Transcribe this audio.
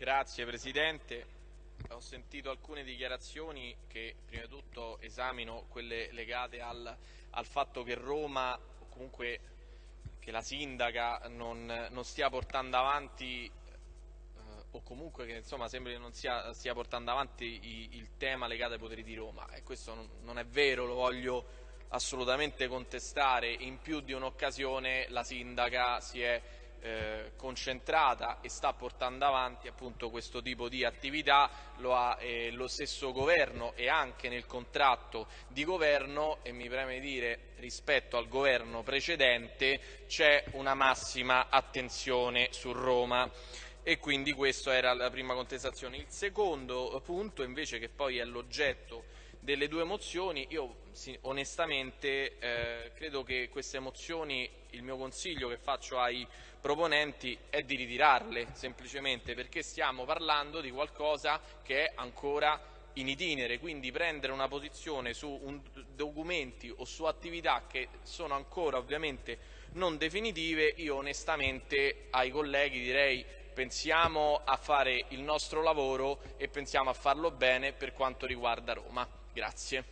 Grazie Presidente. Ho sentito alcune dichiarazioni che prima di tutto esamino quelle legate al, al fatto che Roma, o comunque che la sindaca non, non stia portando avanti eh, o comunque che insomma sembra che non sia, stia portando avanti i, il tema legato ai poteri di Roma e questo non, non è vero, lo voglio assolutamente contestare, in più di un'occasione la sindaca si è eh, concentrata e sta portando avanti appunto questo tipo di attività, lo ha eh, lo stesso governo e anche nel contratto di governo e mi preme dire rispetto al governo precedente c'è una massima attenzione su Roma e quindi questa era la prima contestazione. Il secondo punto invece che poi è l'oggetto delle due mozioni, io onestamente eh, credo che queste mozioni, il mio consiglio che faccio ai proponenti è di ritirarle semplicemente perché stiamo parlando di qualcosa che è ancora in itinere, quindi prendere una posizione su un, documenti o su attività che sono ancora ovviamente non definitive, io onestamente ai colleghi direi pensiamo a fare il nostro lavoro e pensiamo a farlo bene per quanto riguarda Roma. Grazie.